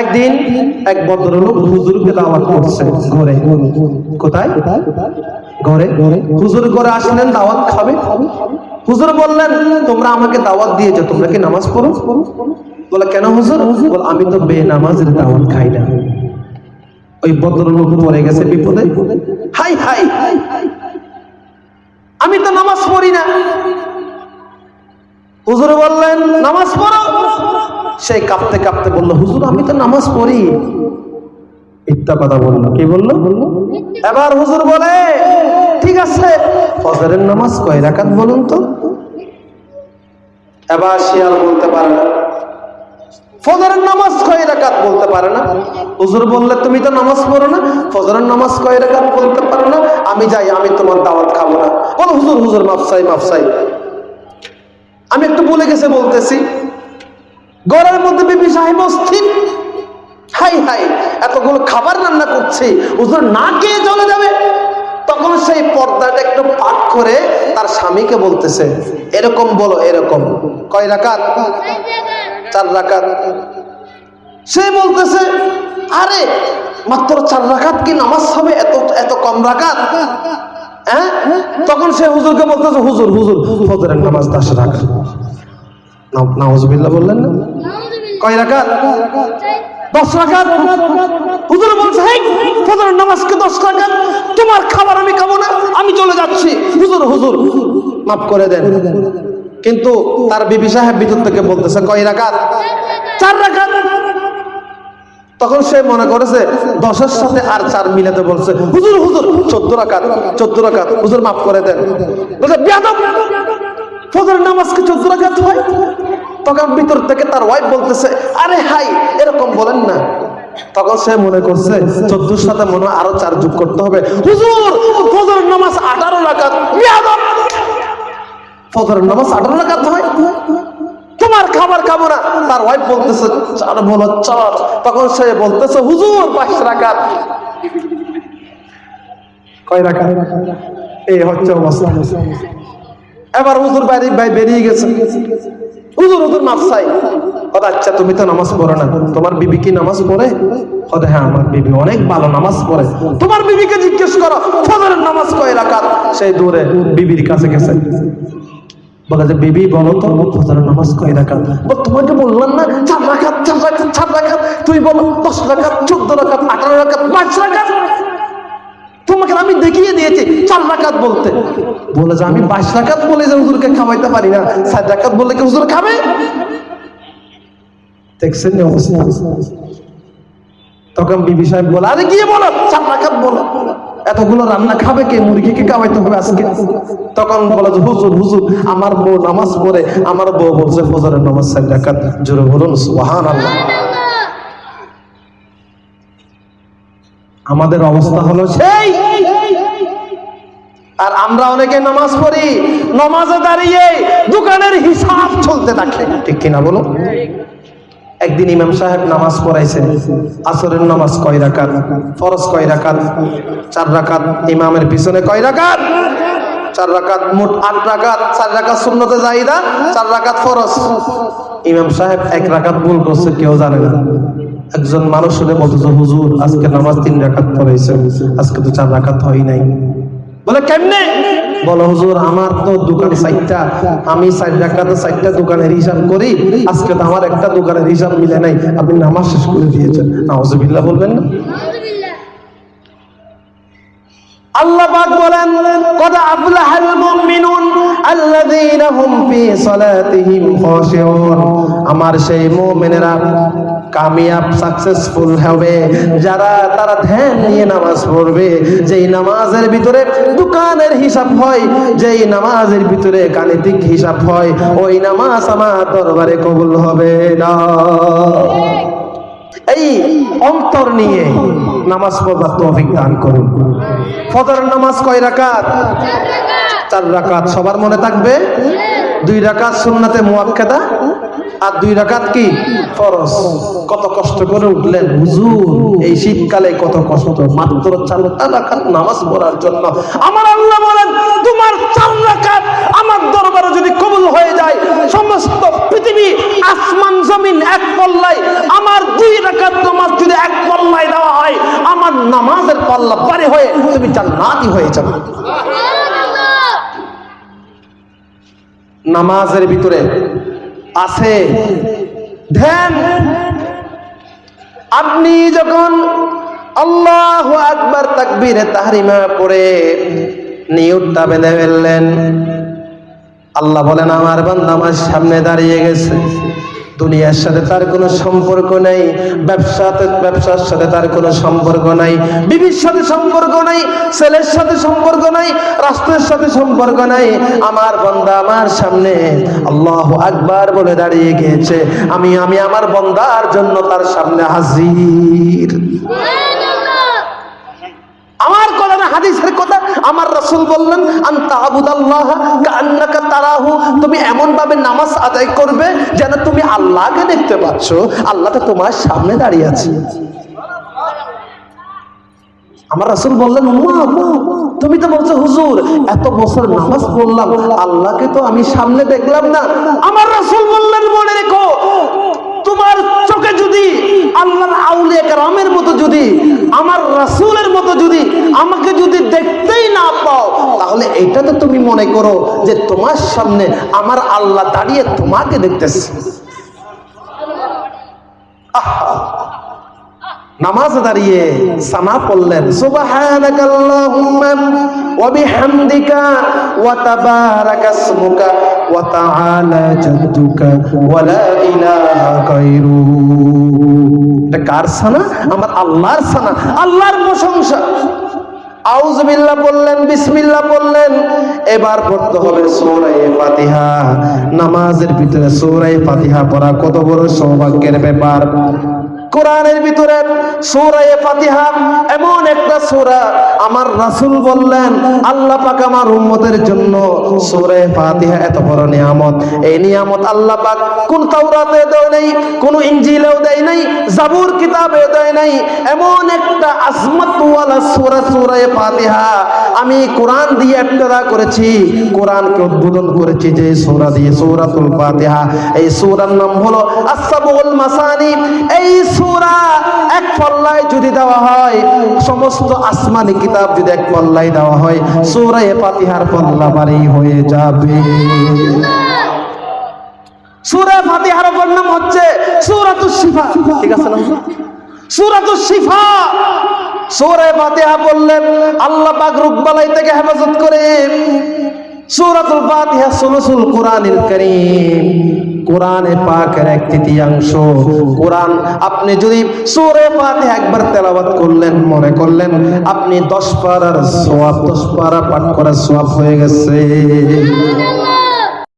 একদিন এক ভদ্রলোক হুজুরকে দাওয়াত করছে ঘরে। কোথায়? ঘরে। হুজুর ঘরে আসলেন, দাওয়াত খাবে। হুজুর বললেন, তোমরা আমাকে দাওয়াত দিয়েছ, তোমরা কি নামাজ পড়ো? বলে, কেন হুজুর? বলে, আমি তো বে নামাজের দাওয়াত খাই না। ওই ভদ্রলোক পড়ে গেছে বিপদে। হাই হাই, আমি তো নামাজ পড়ি না। হুজুর বললেন, নামাজ পড়ো। সেই কাঁপতে কাঁপতে বলল, হুজুর, আমি তো নামাজ পড়ি। মিথ্যা কথা বলল, কি বলল? বলল এবার হুজুর বলে, ঠিক আছে, ফজরের নামাজ কয় রাকাত বলুন তো? এবার শিয়াল বলতে পারে না। ফজরের নামাজ কয় রাকাত? বলতে পারে না। হুজুর বললে, তুমি তো নামাজ পড়ো না, ফজরের নামাজ কয় রাকাত? বলতে পারো না। আমি যাই, আমি তোমার দাওয়াত খাব না। বলো, হুজুর হুজুর মাফসাই মাফসাই আমি একটু বলে গেছে বলতেছি। ঘরের মধ্যে বিবি সাহেব অস্থির। হাই হাই, এতগুলো খাবার রান্না করছি, হুজুর না খেয়ে চলে যাবে। তখন সেই পর্দাটা একটু পাক করে তার স্বামীকে বলতেছে, এরকম বলো, এরকম। কয় রাকাত? চার রাকাত। সে বলতেছে, আরে, মাত্র চার রাকাত কি নামাজ হবে? এত এত কম রাকাত? হ্যাঁ? তখন সে হুজুরকে বলতেছে, হুজুর হুজুর, ফজরের নামাজ দশ রাকাত। নাউজুবিল্লাহ বললেন না? কয় রাকাত? দশ রাকাত? হুজুর বলছে হেই ফজরের নামাজকে দশ রাকাত? তোমার খাবার আমি খাব না আমি চলে যাচ্ছি। হুজুর হুজুর মাফ করে দেন। কিন্তু তার বিবি সাহেব ভিতর থেকে বলতেছে কয় রাকাত? চার রাকাত। তখন সে মনে করেছে দশের সাথে আর চার মিলাতে বলছে হুজুর হুজুর চোদ্দ রাকাত চোদ্দ রাকাত। হুজুর মাফ করে দেন। বলছে ফজর নামাজকে চোদ্দ রাকাত হয়? তখন ভিতর থেকে তার ওয়াইফ বলতেছে আরে হাই এরকম বলেন না। তখন সে মনে করছে চোদ্দোর সাথে মনে হয় আরও চার যোগ করতে হবে। হুজুর ফজর নামাজ আঠারো বিয়াদব ফজর নামাজ আঠারো রাকাত হয়? তোমার খাবার খাব না। তার ওয়াইফ বলতেছে চার বলো চার। তখন সে বলতেছে হুজুর পাঁচ রাকাত। কয় রাকাত? এই হচ্ছে অবস্থা। এবার হুজুর বাইরে, ভাই বেরিয়ে গেছে। হুজুর হুজুর মাফ চাই। আচ্ছা তুমি তো নামাজ পড়ো না। তোমার বিবি কি নামাজ পড়ে? হ্যাঁ আমার নামাজ পড়ে। তোমার বিবিকে জিজ্ঞেস করো নামাজ সেই বিবির কাছে গেছে। বলে যে, বিবি, বলো নামাজ বললাম না, চার চার তুই বলো, দশ চোদ্দ রাকাত, আঠারো রাকাত, পাঁচ রাকাত তোমাকে আমি দেখিয়ে দিয়েছি চার রাকাত বলতে। বলে যে, আমি বাইশ রাকাত বলে যে হুজুরকে খাওয়াইতে পারি না। ষাট রাকাত বললে কি হুজুর খাবে? দেখছেন তখন বিবি সাহেব বলে, আরে গিয়ে বলো, চার রাকাত বলো। এতগুলো রান্না খাবে কে? মুরগিকে খাওয়াইতে হবে আজকে? তখন বলে যে, হুজুর হুজুর, আমার বউ নামাজ পড়ে, আমার বউ বলছে, ফজরের নামাজ ষাট রাকাত, জোরে বলুন সুবহান আল্লাহ আমাদের অবস্থা হলো সেই আর আমরা অনেকে নামাজ পড়ি, নামাজে দাঁড়িয়ে দোকানের হিসাব চলতে থাকে। ঠিক কিনা বলো? একদিন ইমাম সাহেব নামাজ পড়াইছেন, আসরের নামাজ কয় রাকাত? ফরজ কয় রাকাত? চার রাকাত। ইমামের পিছনে কয় রাকাত? চার রাকাত, মোট আট রাকাত। চার রাকাত শূন্যতে যাইদা চার রাকাত ফরজ। ইমাম সাহেব এক রাকাত ভুল করছে, কেউ জানে না। একজন মানুষ হলে বলতেছে হুজুর, আজকে নামাজ তিন রাকাত পড়াইছে আজকে তো চার রাকাত হয় নাই। বলে, কেমনে? বলো, হুজুর, আমার তো দোকান সাইটটা আমি সাইড রাখাতে সাইটটা দোকানের হিসাব করি, আজকে তো আমার একটা দোকানের হিসাব মিলে নাই, আপনি নামাজ শেষ করে দিয়েছেন। নাউজুবিল্লাহ বলবেন না? আল্লাহ বলেন আমার সেই মুমিনেরা কামিয়াব সাকসেসফুল হবে। যারা, তারা ধ্যান নিয়ে নামাজ পড়বে। যেই নামাজের ভিতরে দোকানের হিসাব হয়, যেই নামাজের ভিতরে গাণিতিক হিসাব হয়, ওই নামাজ আমার দরবারে কবুল হবে না। এই অন্তর নিয়ে নামাজ পড়বার তৌফিক দান করুন। ফজরের নামাজ কয় রাকাত? চার রাকাত। সবার মনে থাকবে? দুই রাকাত সুন্নাতে মুয়াক্কাদা আর দুই রাকাত কি? ফরজ। কত কষ্ট করে উঠলেন। হুজুর, এই শীতকালে কত কষ্ট। মাত্র চার রাকাত নামাজ পড়ার জন্য। আমার আল্লাহ বলেন, তোমার চার রাকাত আমার দরবারে যদি কবুল হয়ে যায়, সমস্ত পৃথিবী, আসমান, জমিন এক পল্লায়, আমার দুই রাকাত নামাজ যদি এক পল্লায় দেওয়া হয়, আমার নামাজের পাল্লা পারে হয়ে তুমি জান্নাতি হয়ে যাবে। নামাজের ভিতরে আছে। ধ্যান আপনি যখন আল্লাহ আকবার তাকবীরে তাহারিমা পড়ে নিয়তটা বেঁধে ফেললেন আল্লাহ বলেন, আমার বান্দা আমার সামনে দাঁড়িয়ে গেছে। দুনিয়ার সাথে তার কোনো সম্পর্ক নেই, ব্যবসাতে ব্যবসার সাথে তার কোনো সম্পর্ক নাই, বিবির সাথে সম্পর্ক নাই ছেলের সাথে সম্পর্ক নাই, রাষ্ট্রের সাথে সম্পর্ক নাই। আমার বন্দা আমার সামনে আল্লাহ আকবার বলে দাঁড়িয়ে গিয়েছে। আমি আমি আমার বন্দার জন্য তার সামনে হাজির। আমার কথা হাদিসের কথা আমার রাসূল বললেন তুমি এমন ভাবে নামাজ আদায় করবে যেন তুমি আল্লাহকে দেখতে পাচ্ছ। আল্লাহ তো তোমার সামনে দাঁড়িয়ে আছে। আমার বললেন তুমি তো বলছো, হুজুর, এত বছর নামাজ পড়লাম, আল্লাহকে তো আমি সামনে দেখলাম না। আমার রাসূল বললেন, মনে রেখো, তোমার চোখে যদি আল্লাহর আউলিয়া মতো যদি, আমার রাসূলের মতো যদি আমাকে যদি দেখতেই না পাও তাহলে এটা তো তুমি মনে করো যে তোমার সামনে আমার আল্লাহ দাঁড়িয়ে তোমাকে দেখতেছে। নামাজ দাঁড়িয়ে সানা পড়লেন। কার সানা? আমার আল্লাহর সানা। আল্লাহর প্রশংসা। আউজবিল্লাহ বললেন, বিসমিল্লাহ বললেন। এবার পড়তে হবে সৌরাই ফাতিহা। নামাজের ভিতরে সৌরাই ফাতিহা পড়া কত বড় সৌভাগ্যের ব্যাপার। কোরআনের ভিতরে সূরায়ে ফাতিহা এমন একটা সূরা আমার রাসূল বললেন, আল্লাহ পাক আমার উম্মতের জন্য সূরায়ে ফাতিহা এত বড় নিয়ামত। এই নিয়ামত আল্লাহ পাক কোন তাওরাতে দেয় নাই, কোন ইনজিলেও দেয় নাই, জাবুর কিতাবে দেয় নাই। এমন একটা আজমত ওয়ালা সূরা সূরায়ে ফাতিহা আমি কোরআন দিয়ে ইবতিদা করেছি, কোরআনকে উদ্বোধন করেছি যে সূরা দিয়ে সূরাতুল ফাতিহা। এই সূরার নাম হলো আস-সাবুল মাসানি। এই সূরা এক পল্লায় যদি দেওয়া হয়, সমস্ত আসমানি কিতাব যদি এক পল্লায় দেওয়া হয় সূরা পাতিহার পল্লা বাড়ি হয়ে যাবে। সূরা ফাতিহার অপর নাম হচ্ছে সূরাতুস শিফা। ঠিক আছে না সূরাতুস শিফা। সূরা ফাতিহা বললেন আল্লাহ পাক রোগবালাই থেকে হেফাজত করে সূরাতুল ফাতিহা সুলুসুল কোরআনুল কারীম। কোরআনে পাকের এক তৃতীয়াংশ। কোরআন, আপনি যদি সূরা ফাতিহা একবার তেলাওয়াত করলেন, মনে করলেন আপনি 10 পারার সওয়াব 10 পারা পাঠ করার সওয়াব হয়ে গেছে।